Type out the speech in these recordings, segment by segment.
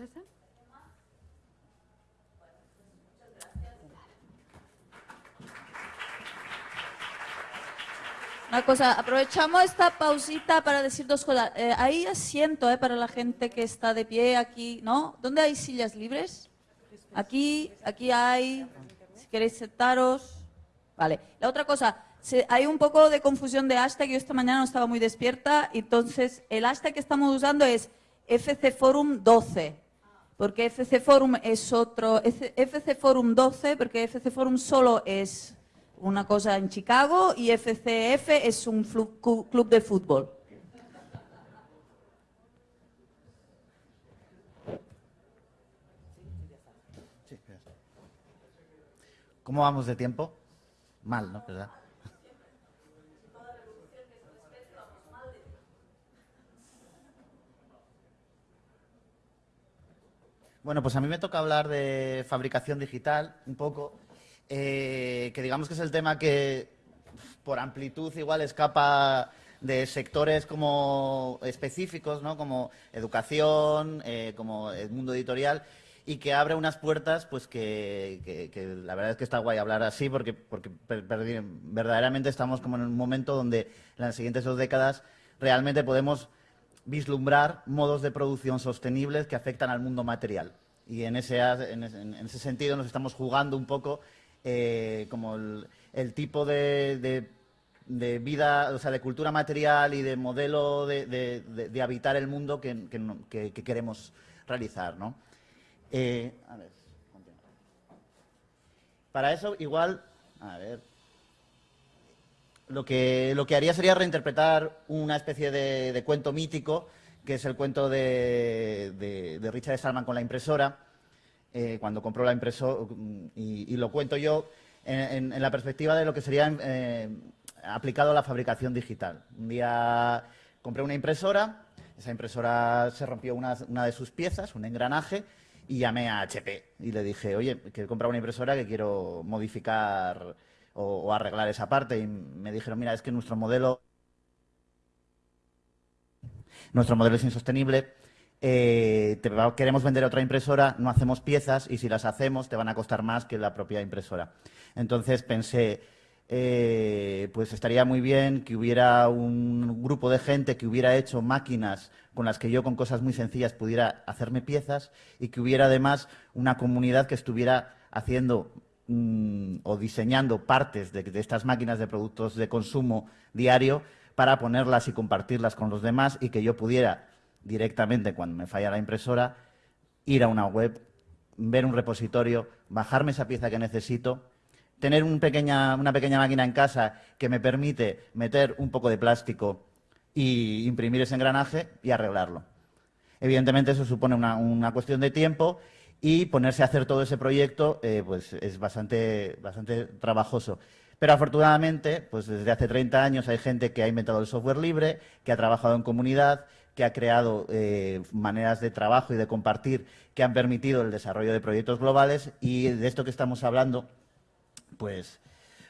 Teresa? Una cosa, aprovechamos esta pausita para decir dos cosas. Eh, hay asiento eh, para la gente que está de pie aquí, ¿no? ¿Dónde hay sillas libres? Aquí, aquí hay. Si queréis sentaros. Vale. La otra cosa, hay un poco de confusión de hashtag. Yo esta mañana no estaba muy despierta. Entonces, el hashtag que estamos usando es FC Forum 12. Porque FC Forum es otro. FC Forum 12, porque FC Forum solo es una cosa en Chicago y FCF es un club de fútbol. ¿Cómo vamos de tiempo? Mal, ¿no? ¿Verdad? Bueno, pues a mí me toca hablar de fabricación digital un poco, eh, que digamos que es el tema que por amplitud igual escapa de sectores como específicos, ¿no? como educación, eh, como el mundo editorial, y que abre unas puertas pues que, la verdad es que está guay hablar así porque, porque verdaderamente estamos como en un momento donde en las siguientes dos décadas realmente podemos vislumbrar modos de producción sostenibles que afectan al mundo material. Y en ese, en ese, en ese sentido nos estamos jugando un poco eh, como el, tipo de, de- vida, o sea, de cultura material y de modelo de, de- habitar el mundo que, que queremos realizar, ¿no? Eh, a ver. Para eso, igual, lo que, lo que haría sería reinterpretar una especie de, de cuento mítico, que es el cuento de, de- de Richard Stallman con la impresora, eh, cuando compró la impresora, y, y lo cuento yo en, en- en la perspectiva de lo que sería eh, aplicado a la fabricación digital. Un día compré una impresora, esa impresora se rompió una, una de sus piezas, un engranaje, y llamé a HP y le dije, oye, que he comprado una impresora que quiero modificar o, arreglar esa parte. Y me dijeron, mira, es que nuestro modelo, nuestro modelo es insostenible. eh, te queremos vender otra impresora, no hacemos piezas y si las hacemos te van a costar más que la propia impresora. Entonces pensé, eh, pues estaría muy bien que hubiera un grupo de gente que hubiera hecho máquinas con las que yo con cosas muy sencillas pudiera hacerme piezas y que hubiera además una comunidad que estuviera haciendo mm, o diseñando partes de, estas máquinas de productos de consumo diario para ponerlas y compartirlas con los demás y que yo pudiera directamente cuando me falla la impresora ir a una web, ver un repositorio, bajarme esa pieza que necesito, tener una pequeña máquina en casa que me permite meter un poco de plástico y imprimir ese engranaje y arreglarlo. Evidentemente eso supone una cuestión de tiempo y ponerse a hacer todo ese proyecto eh, pues es bastante, bastante trabajoso. Pero afortunadamente, pues desde hace 30 años hay gente que ha inventado el software libre, que ha trabajado en comunidad, que ha creado eh, maneras de trabajo y de compartir que han permitido el desarrollo de proyectos globales y de esto que estamos hablando, pues,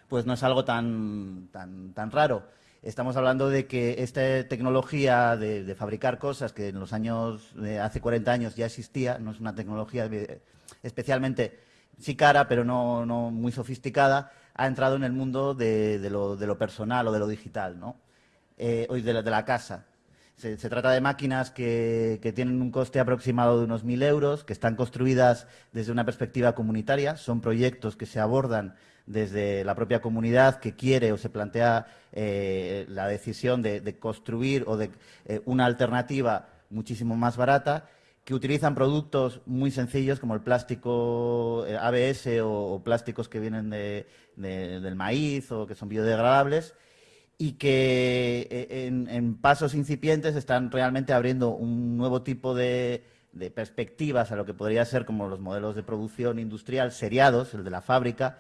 pues no es algo tan, tan, tan raro. Estamos hablando de que esta tecnología de, fabricar cosas que en los años, de hace 40 años ya existía, no es una tecnología eh, especialmente, sí cara, pero no, no muy sofisticada, ha entrado en el mundo de, lo, de lo personal o de lo digital, ¿no? Eh, o de la, de la casa. Se, se trata de máquinas que, que tienen un coste aproximado de unos 1.000 euros, que están construidas desde una perspectiva comunitaria. Son proyectos que se abordan desde la propia comunidad que quiere o se plantea eh, la decisión de, construir o de eh, una alternativa muchísimo más barata, que utilizan productos muy sencillos como el plástico eh, ABS o, plásticos que vienen de- de- del maíz o que son biodegradables y que en, pasos incipientes están realmente abriendo un nuevo tipo de perspectivas a lo que podría ser como los modelos de producción industrial seriados, el de la fábrica,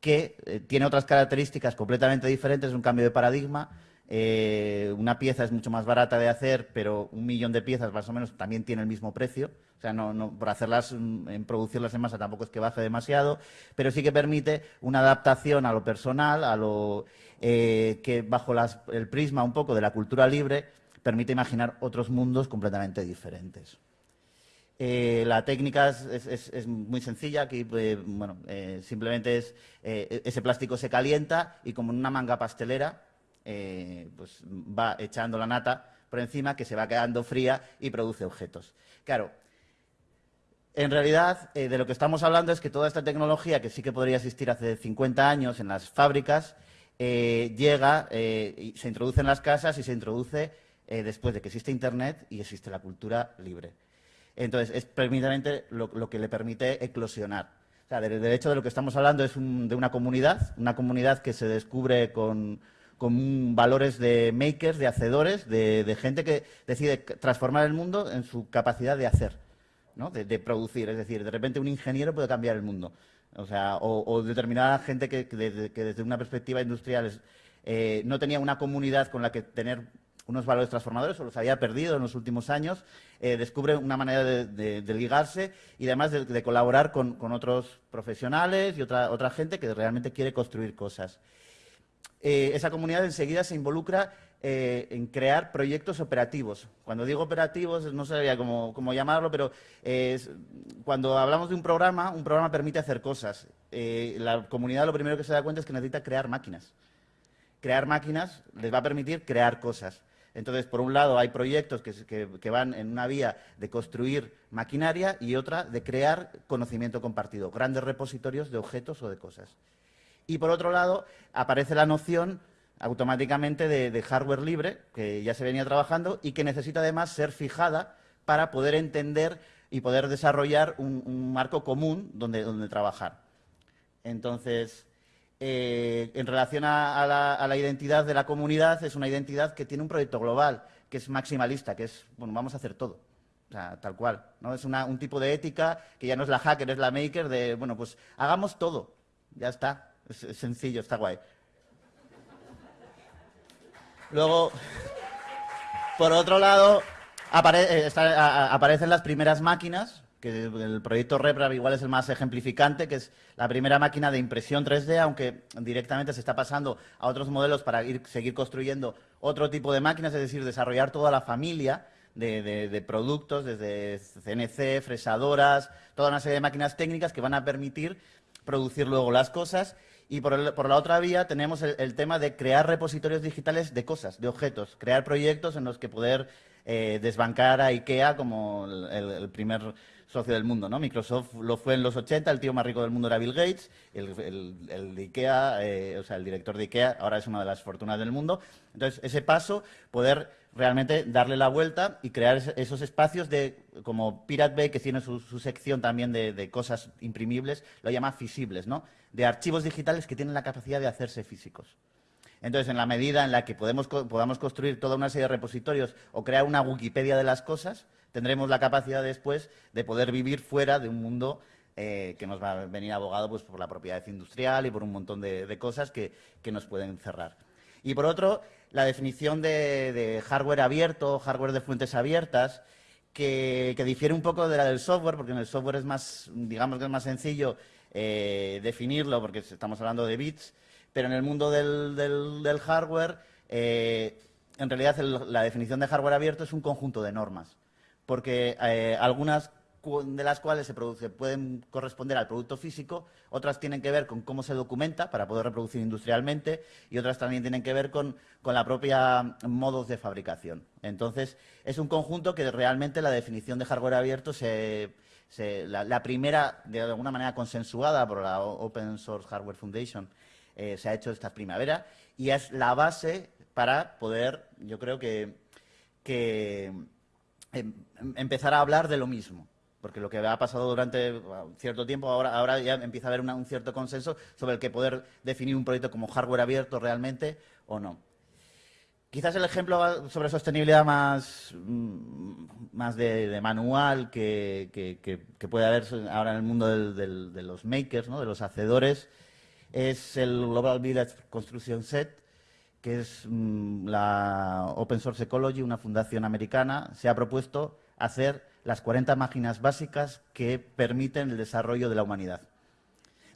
que eh, tiene otras características completamente diferentes, un cambio de paradigma. Eh, una pieza es mucho más barata de hacer, pero un millón de piezas más o menos también tiene el mismo precio. O sea, no, por hacerlas, mm, en producirlas en masa tampoco es que baje demasiado, pero sí que permite una adaptación a lo personal, a lo eh, que bajo el prisma un poco de la cultura libre permite imaginar otros mundos completamente diferentes. Eh, la técnica es, muy sencilla, aquí bueno, simplemente es ese plástico se calienta y como en una manga pastelera pues va echando la nata por encima que se va quedando fría y produce objetos. Claro, en realidad, eh, de lo que estamos hablando es que toda esta tecnología, que sí que podría existir hace 50 años en las fábricas, eh, llega, eh, y se introduce en las casas y se introduce después de que existe Internet y existe la cultura libre. Entonces, es precisamente lo, que le permite eclosionar. O sea, de, hecho, de lo que estamos hablando es de una comunidad, una comunidad que se descubre con, valores de makers, de hacedores, de gente que decide transformar el mundo en su capacidad de hacer de, producir. Es decir, de repente un ingeniero puede cambiar el mundo. O sea, o, determinada gente que, desde una perspectiva industrial eh, no tenía una comunidad con la que tener unos valores transformadores o los había perdido en los últimos años, eh, descubre una manera de, ligarse y además de, colaborar con, otros profesionales y otra, gente que realmente quiere construir cosas. Eh, esa comunidad enseguida se involucra eh, en crear proyectos operativos. Cuando digo operativos, no sabía cómo, llamarlo, pero cuando hablamos de un programa, un programa permite hacer cosas. Eh, la comunidad lo primero que se da cuenta es que necesita crear máquinas. Crear máquinas les va a permitir crear cosas. Entonces, por un lado, hay proyectos que, van en una vía de construir maquinaria y otra de crear conocimiento compartido, grandes repositorios de objetos o de cosas. Y por otro lado, aparece la noción automáticamente de, hardware libre, que ya se venía trabajando y que necesita además ser fijada para poder entender y poder desarrollar un, marco común donde, trabajar. Entonces, eh, en relación a, la, identidad de la comunidad, es una identidad que tiene un proyecto global, que es maximalista, que es, bueno, vamos a hacer todo. O sea, tal cual. ¿no? Es un tipo de ética que ya no es la hacker, es la maker, de, bueno, pues hagamos todo. Ya está. es sencillo, está guay. Luego, por otro lado, eh, aparecen las primeras máquinas, que el proyecto RepRap igual es el más ejemplificante, que es la primera máquina de impresión 3D, aunque directamente se está pasando a otros modelos para seguir construyendo otro tipo de máquinas, es decir, desarrollar toda la familia de, productos, desde CNC, fresadoras, toda una serie de máquinas técnicas que van a permitir producir luego las cosas. Y por, la otra vía tenemos el, tema de crear repositorios digitales de cosas, de objetos, crear proyectos en los que poder eh, desbancar a IKEA como el, primer socio del mundo. ¿no? Microsoft lo fue en los 80, el tío más rico del mundo era Bill Gates, el, de IKEA, eh, o sea, el director de IKEA ahora es una de las fortunas del mundo. Entonces, ese paso, poder realmente darle la vuelta y crear esos espacios de, como Pirate Bay, que tiene su, sección también de, cosas imprimibles, lo llama fisibles, ¿no? De archivos digitales que tienen la capacidad de hacerse físicos. Entonces, en la medida en la que podamos construir toda una serie de repositorios o crear una Wikipedia de las cosas, tendremos la capacidad después de poder vivir fuera de un mundo eh, que nos va a venir abogado pues, por la propiedad industrial y por un montón de, cosas que, nos pueden cerrar. Y por otro, la definición de, hardware abierto, hardware de fuentes abiertas, que, difiere un poco de la del software, porque en el software es más, digamos que es más sencillo eh, definirlo, porque estamos hablando de bits, pero en el mundo del, hardware, eh, en realidad la definición de hardware abierto es un conjunto de normas, porque eh, algunas de las cuales se, produce, pueden corresponder al producto físico, otras tienen que ver con cómo se documenta para poder reproducir industrialmente y otras también tienen que ver con, la propia modos de fabricación. Entonces, es un conjunto que realmente la definición de hardware abierto se, la, primera, de alguna manera consensuada por la Open Source Hardware Foundation, eh, se ha hecho esta primavera y es la base para poder, yo creo que, que empezar a hablar de lo mismo porque lo que ha pasado durante cierto tiempo, ahora, ahora ya empieza a haber un cierto consenso sobre el que poder definir un proyecto como hardware abierto realmente o no. Quizás el ejemplo sobre sostenibilidad más, mm, más de, manual que, puede haber ahora en el mundo de los makers, de los hacedores, es el Global Village Construction Set, que es mm, la Open Source Ecology, una fundación americana, se ha propuesto hacer las 40 máquinas básicas que permiten el desarrollo de la humanidad.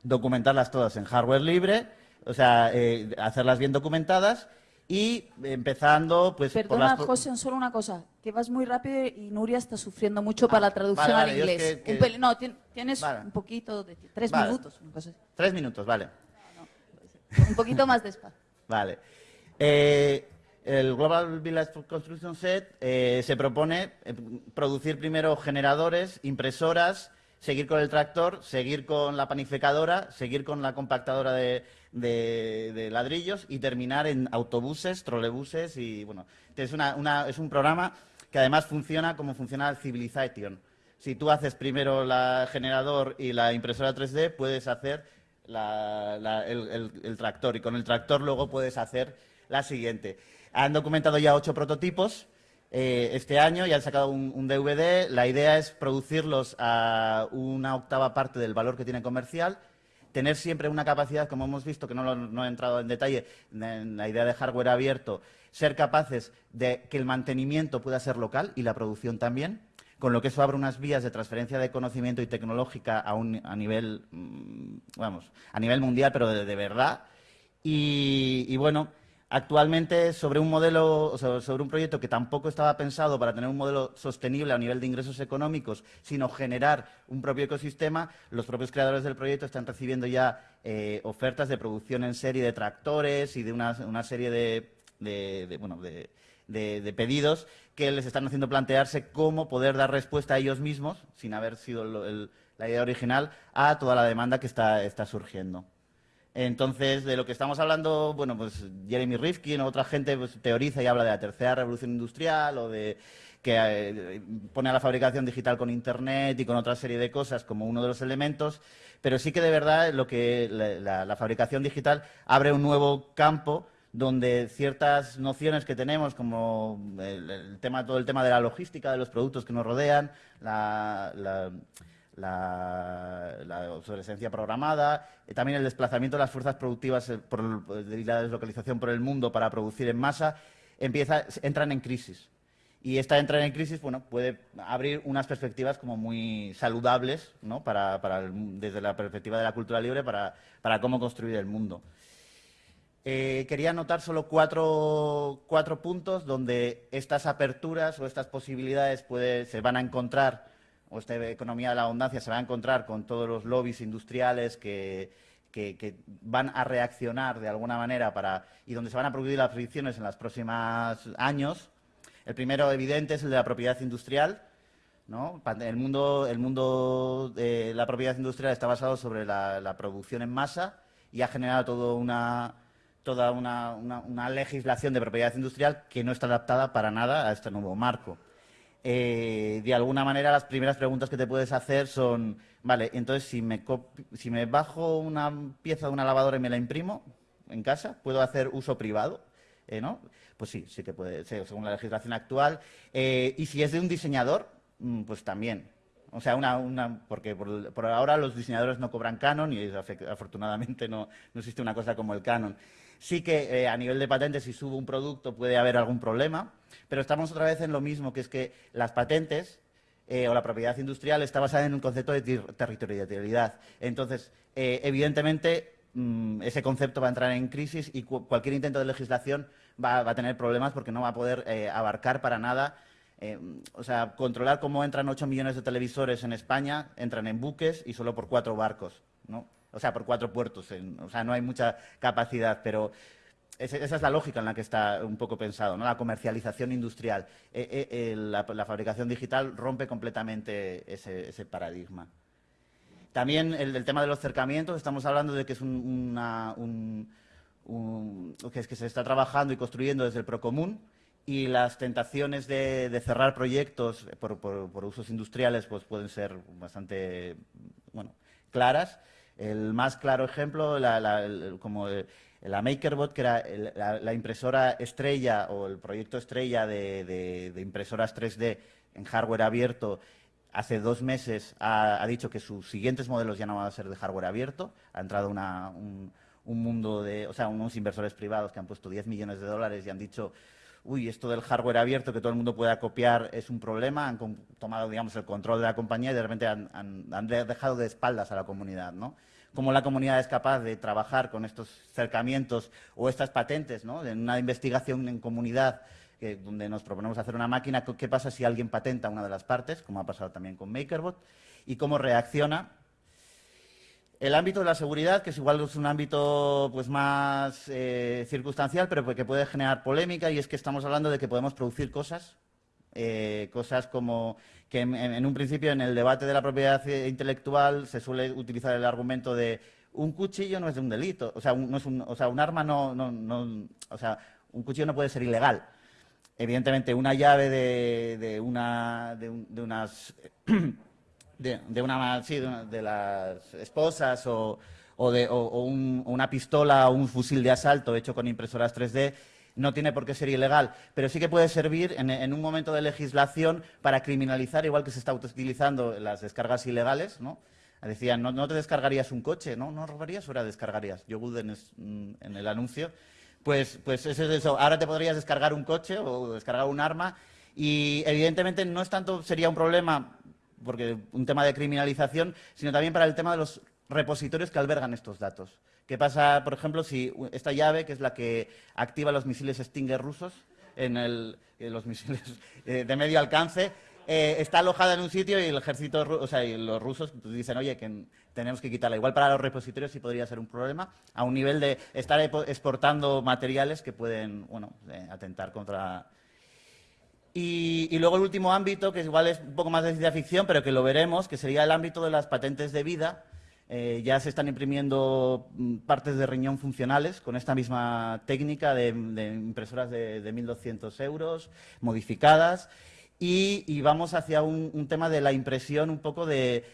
Documentarlas todas en hardware libre, o sea, eh, hacerlas bien documentadas Y empezando, pues... por Perdona, las... José, solo una cosa. Que vas muy rápido y Nuria está sufriendo mucho para la traducción vale, al vale, inglés. que- que- Un peli- no, tien- tienes Vale. un poquito de... Tres minutos, una cosa así. Tres minutos, vale. Un poquito más despacio. Vale. Eh, el Global Village Construction Set eh, se propone eh, producir primero generadores, impresoras, seguir con el tractor, seguir con la panificadora, seguir con la compactadora de, ladrillos y terminar en autobuses, trolebuses y bueno, es, es un programa que además funciona como funciona Civilization. Si tú haces primero el generador y la impresora 3D, puedes hacer el tractor y con el tractor luego puedes hacer la siguiente. Han documentado ya ocho prototipos eh, este año y han sacado un, DVD. La idea es producirlos a una octava parte del valor que tiene comercial. Tener siempre una capacidad, como hemos visto, que no, lo- he entrado en detalle, en la idea de hardware abierto, ser capaces de que el mantenimiento pueda ser local y la producción también con lo que eso abre unas vías de transferencia de conocimiento y tecnológica a, un, a nivel, mm, vamos, a nivel mundial, pero de, verdad. Y bueno, actualmente sobre un modelo, sobre un proyecto que tampoco estaba pensado para tener un modelo sostenible a nivel de ingresos económicos, sino generar un propio ecosistema, los propios creadores del proyecto están recibiendo ya eh, ofertas de producción en serie de tractores y de una, serie de, bueno, de, pedidos que les están haciendo plantearse cómo poder dar respuesta a ellos mismos, sin haber sido la idea original, a toda la demanda que está surgiendo. Entonces, de lo que estamos hablando, bueno, pues Jeremy Rifkin o otra gente pues, teoriza y habla de la tercera revolución industrial o de que eh, pone a la fabricación digital con Internet y con otra serie de cosas como uno de los elementos, pero sí que de verdad lo que la, fabricación digital abre un nuevo campo donde ciertas nociones que tenemos, como el, tema, todo el tema de la logística de los productos que nos rodean, la- la, obsolescencia programada, eh, también el desplazamiento de las fuerzas productivas eh, por y la deslocalización por el mundo para producir en masa, empieza, entran en crisis. Y esta entrada en crisis, bueno, puede abrir unas perspectivas como muy saludables, ¿no? Para, para desde la perspectiva de la cultura libre, para, para cómo construir el mundo. Eh, quería anotar solo cuatro, cuatro puntos donde estas aperturas o estas posibilidades se van a encontrar, o esta economía de la abundancia se va a encontrar con todos los lobbies industriales que, que- van a reaccionar de alguna manera para, y donde se van a producir las fricciones en los próximos años. El primero evidente es el de la propiedad industrial. ¿no? El mundo, el mundo de la propiedad industrial está basado sobre la, producción en masa y ha generado todo una, toda una- una legislación de propiedad industrial que no está adaptada para nada a este nuevo marco. Eh, de alguna manera, las primeras preguntas que te puedes hacer son, vale, entonces si me, si me bajo una pieza de una lavadora y me la imprimo en casa, ¿puedo hacer uso privado? Eh, ¿no? Pues sí, sí que puede ser, según la legislación actual. Eh, y si es de un diseñador, mm, pues también. O sea, una, una- porque por, ahora los diseñadores no cobran canon y afortunadamente no existe una cosa como el canon. Sí que eh, a nivel de patentes, si subo un producto puede haber algún problema, pero estamos otra vez en lo mismo, que es que las patentes eh, o la propiedad industrial está basada en un concepto de territorialidad. Entonces, eh, evidentemente, mm, ese concepto va a entrar en crisis y cu- cualquier intento de legislación va, a tener problemas porque no va a poder abarcar para nada. o sea, controlar cómo entran 8 millones de televisores en España, entran en buques y solo por cuatro barcos, ¿no? O sea, por cuatro puertos. o sea, no hay mucha capacidad, pero esa es la lógica en la que está un poco pensado, ¿no? La comercialización industrial. Eh, eh, eh, la, fabricación digital rompe completamente ese, paradigma. También el, tema de los cercamientos, estamos hablando de que es un, que es que se está trabajando y construyendo desde el Procomún y las tentaciones de, de cerrar proyectos por, por- por usos industriales pues pueden ser bastante bueno, claras. El más claro ejemplo, la, como el- la MakerBot, que era la, impresora estrella o el proyecto estrella de, impresoras 3D en hardware abierto, hace dos meses ha, dicho que sus siguientes modelos ya no van a ser de hardware abierto. Ha entrado una- un, un mundo de, o sea, unos inversores privados que han puesto 10 millones de dólares y han dicho, uy, esto del hardware abierto que todo el mundo pueda copiar es un problema. Han tomado, digamos, el control de la compañía y de repente han, han- han de- dejado de espaldas a la comunidad, ¿no? Cómo la comunidad es capaz de trabajar con estos cercamientos o estas patentes, ¿no? En una investigación en comunidad donde nos proponemos hacer una máquina, ¿qué pasa si alguien patenta una de las partes, como ha pasado también con MakerBot, y cómo reacciona el ámbito de la seguridad, que es igual es un ámbito pues más eh, circunstancial, pero que puede generar polémica, y es que estamos hablando de que podemos producir cosas, eh, cosas como que en, un principio en el debate de la propiedad intelectual se suele utilizar el argumento de un cuchillo no es de un delito, o sea, un, no es un, o sea, un arma no, no, no, o sea, un cuchillo no puede ser ilegal. Evidentemente, una llave de, de una, de unas de, una, sí, de, las esposas o, de, una pistola o un fusil de asalto hecho con impresoras 3D no tiene por qué ser ilegal, pero sí que puede servir en, un momento de legislación para criminalizar, igual que se está utilizando las descargas ilegales, ¿no? Decían, no, te descargarías un coche, ¿no? No robarías, ahora descargarías. Yo en, mm, en el anuncio. Pues, pues eso es eso. Ahora te podrías descargar un coche o descargar un arma y evidentemente no es tanto, sería un problema porque un tema de criminalización, sino también para el tema de los repositorios que albergan estos datos. ¿Qué pasa, por ejemplo, si esta llave, que es la que activa los misiles Stinger rusos, en el, los misiles eh, de medio alcance, eh, está alojada en un sitio y el ejército, o sea, y los rusos dicen, oye, que tenemos que quitarla. Igual para los repositorios sí podría ser un problema, a un nivel de estar exportando materiales que pueden, bueno, eh, atentar contra y, luego el último ámbito, que igual es un poco más de ciencia ficción, pero que lo veremos, que sería el ámbito de las patentes de vida. Eh, ya se están imprimiendo mm, partes de riñón funcionales con esta misma técnica de, impresoras de, 1.200 euros, modificadas. Y, vamos hacia un, tema de la impresión un poco de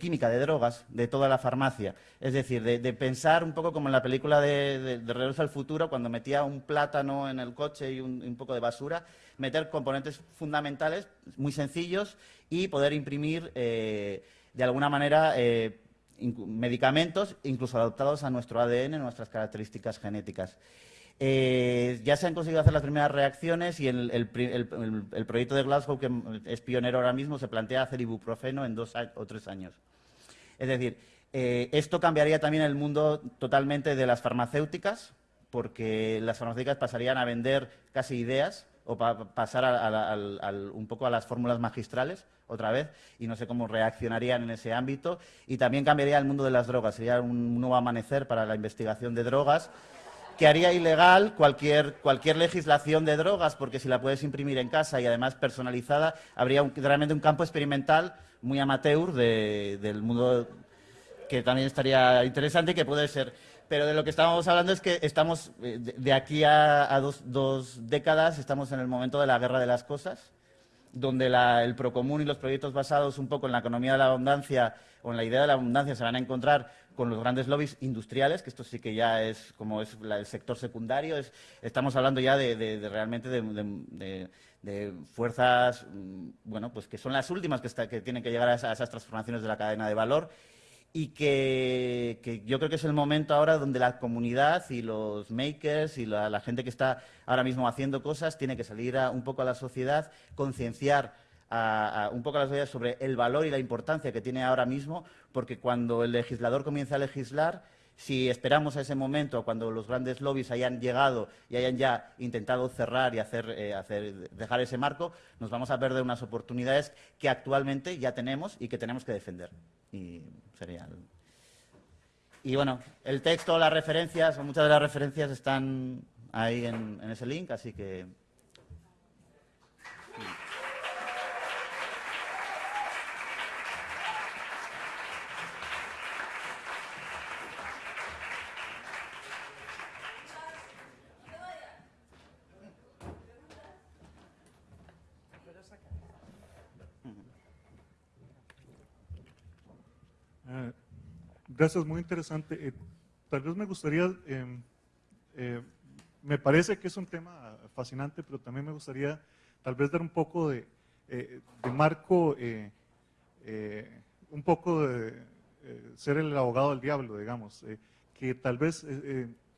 química, de drogas, de toda la farmacia. Es decir, de, pensar un poco como en la película de, de, Regreso al Futuro, cuando metía un plátano en el coche y un, poco de basura, meter componentes fundamentales muy sencillos y poder imprimir eh, de alguna manera eh, medicamentos, incluso adaptados a nuestro ADN, nuestras características genéticas. Eh, ya se han conseguido hacer las primeras reacciones y el, proyecto de Glasgow, que es pionero ahora mismo, se plantea hacer ibuprofeno en dos o tres años. Es decir, eh, esto cambiaría también el mundo totalmente de las farmacéuticas, porque las farmacéuticas pasarían a vender casi ideas o pasar un poco a las fórmulas magistrales otra vez y no sé cómo reaccionarían en ese ámbito. Y también cambiaría el mundo de las drogas, sería un nuevo amanecer para la investigación de drogas que haría ilegal cualquier, cualquier legislación de drogas, porque si la puedes imprimir en casa y además personalizada, habría realmente un campo experimental muy amateur del mundo que también estaría interesante y que puede ser. Pero de lo que estábamos hablando es que estamos, eh, de aquí a, dos, décadas, estamos en el momento de la guerra de las cosas, donde la, el procomún y los proyectos basados un poco en la economía de la abundancia o en la idea de la abundancia se van a encontrar con los grandes lobbies industriales, que esto sí que ya es como es el sector secundario, es, estamos hablando ya de, realmente de, fuerzas, mm, bueno, pues que son las últimas que tienen que llegar a esas, transformaciones de la cadena de valor y que, yo creo que es el momento ahora donde la comunidad y los makers y la, gente que está ahora mismo haciendo cosas tiene que salir un poco a la sociedad, concienciar un poco a la sociedad sobre el valor y la importancia que tiene ahora mismo, porque cuando el legislador comienza a legislar, si esperamos a ese momento, cuando los grandes lobbies hayan llegado y hayan ya intentado cerrar y hacer, eh, dejar ese marco, nos vamos a perder unas oportunidades que actualmente ya tenemos y que tenemos que defender. Y sería Y bueno, el texto, las referencias, muchas de las referencias están ahí en ese link, así que Gracias, muy interesante. Eh, tal vez me gustaría, em, eh, me parece que es un tema fascinante, pero también me gustaría tal vez dar un poco de, eh, marco, un poco de ser el abogado del diablo, digamos, que tal vez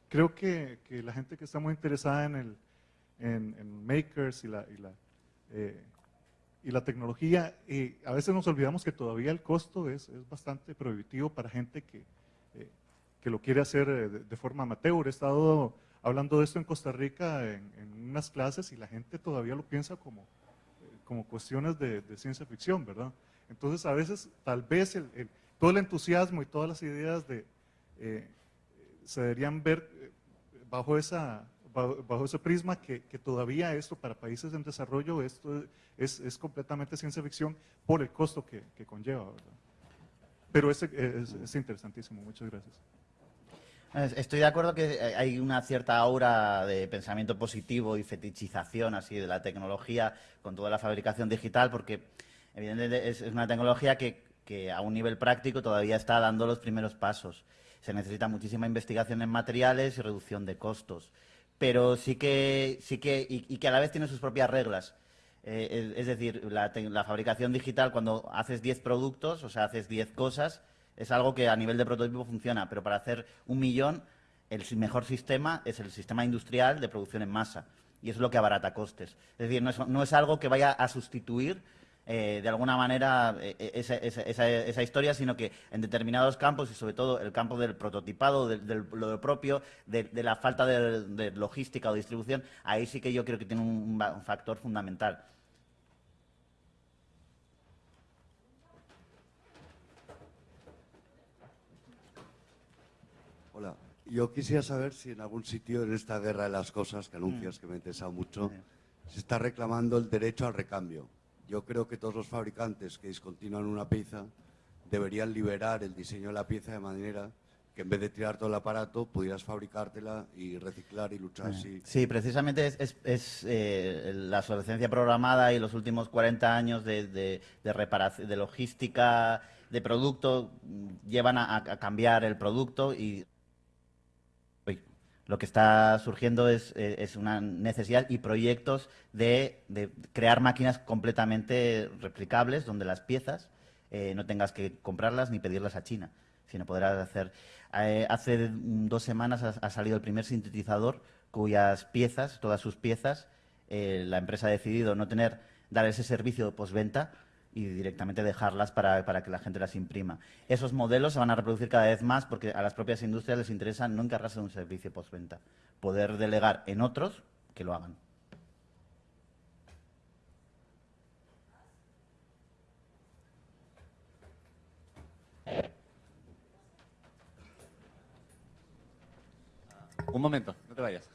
creo que, la gente que está muy interesada en, el, en, makers y la, y la y la tecnología, eh, a veces nos olvidamos que todavía el costo es, es bastante prohibitivo para gente que, eh, que lo quiere hacer eh, de, forma amateur. He estado hablando de esto en Costa Rica en, unas clases y la gente todavía lo piensa como, eh, como cuestiones de, ciencia ficción, ¿verdad? Entonces, a veces, tal vez todo el entusiasmo y todas las ideas de, se deberían ver bajo esa bajo, ese prisma que, que, todavía esto para países en desarrollo esto es, es completamente ciencia ficción por el costo que, que conlleva, ¿verdad? Pero es, es, es, interesantísimo, muchas gracias. Estoy de acuerdo que hay una cierta aura de pensamiento positivo y fetichización así de la tecnología con toda la fabricación digital, porque evidentemente es una tecnología que, que a un nivel práctico todavía está dando los primeros pasos. Se necesita muchísima investigación en materiales y reducción de costos pero sí que, sí que y, que a la vez tiene sus propias reglas. Eh, es, decir, la, la, fabricación digital, cuando haces 10 productos, o sea, haces 10 cosas, es algo que a nivel de prototipo funciona, pero para hacer un millón, el mejor sistema es el sistema industrial de producción en masa, y es lo que abarata costes. Es decir, no es, no es algo que vaya a sustituir eh, de alguna manera eh, esa, esa, esa, historia, sino que en determinados campos, y sobre todo el campo del prototipado, de, de lo propio, de, de, la falta de, de, logística o distribución, ahí sí que yo creo que tiene un, un factor fundamental. Hola, yo quisiera saber si en algún sitio en esta guerra de las cosas que anuncias, mm. que me ha interesado mucho, se está reclamando el derecho al recambio. Yo creo que todos los fabricantes que discontinúan una pieza deberían liberar el diseño de la pieza de manera que en vez de tirar todo el aparato pudieras fabricártela y reciclar y luchar así. Sí, precisamente es, es, es eh, la obsolescencia programada y los últimos 40 años de, de, de, reparación, de logística de producto llevan a, a cambiar el producto y lo que está surgiendo es, eh, una necesidad y proyectos de, crear máquinas completamente replicables, donde las piezas eh, no tengas que comprarlas ni pedirlas a China, sino podrás hacer... Eh, hace dos semanas ha, salido el primer sintetizador cuyas piezas, todas sus piezas, la empresa ha decidido no tener, dar ese servicio de postventa, y directamente dejarlas para, para, que la gente las imprima. Esos modelos se van a reproducir cada vez más porque a las propias industrias les interesa no encargarse de un servicio postventa, poder delegar en otros que lo hagan. Un momento, no te vayas.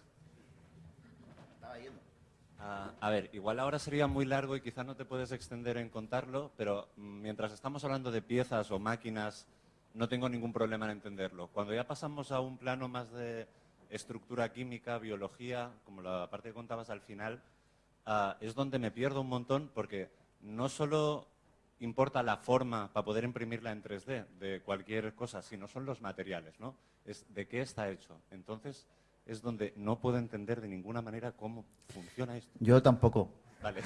A ver, igual ahora sería muy largo y quizá no te puedes extender en contarlo, pero mientras estamos hablando de piezas o máquinas, no tengo ningún problema en entenderlo. Cuando ya pasamos a un plano más de estructura química, biología, como la parte que contabas al final, uh, es donde me pierdo un montón porque no solo importa la forma para poder imprimirla en 3D de cualquier cosa, sino son los materiales, ¿no? Es de qué está hecho. Entonces, es donde no puedo entender de ninguna manera cómo funciona esto. Yo tampoco. Vale.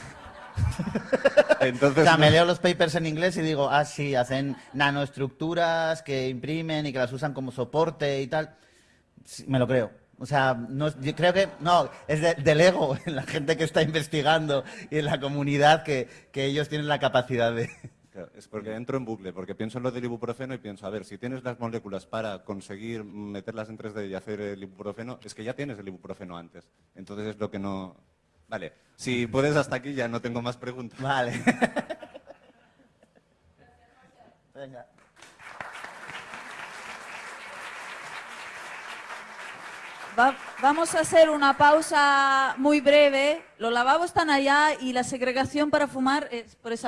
Entonces, o sea, me leo los papers en inglés y digo, ah, sí, hacen nanoestructuras que imprimen y que las usan como soporte y tal. Sí, me lo creo. O sea, no, yo creo que, no, es de, del ego en la gente que está investigando y en la comunidad que, que ellos tienen la capacidad de, es porque entro en bucle, porque pienso en lo del ibuprofeno y pienso, a ver, si tienes las moléculas para conseguir meterlas en 3D y hacer el ibuprofeno, es que ya tienes el ibuprofeno antes. Entonces es lo que no... Vale, si puedes hasta aquí ya no tengo más preguntas. Vale. Venga. Va, vamos a hacer una pausa muy breve. Los lavabos están allá y la segregación para fumar es por esa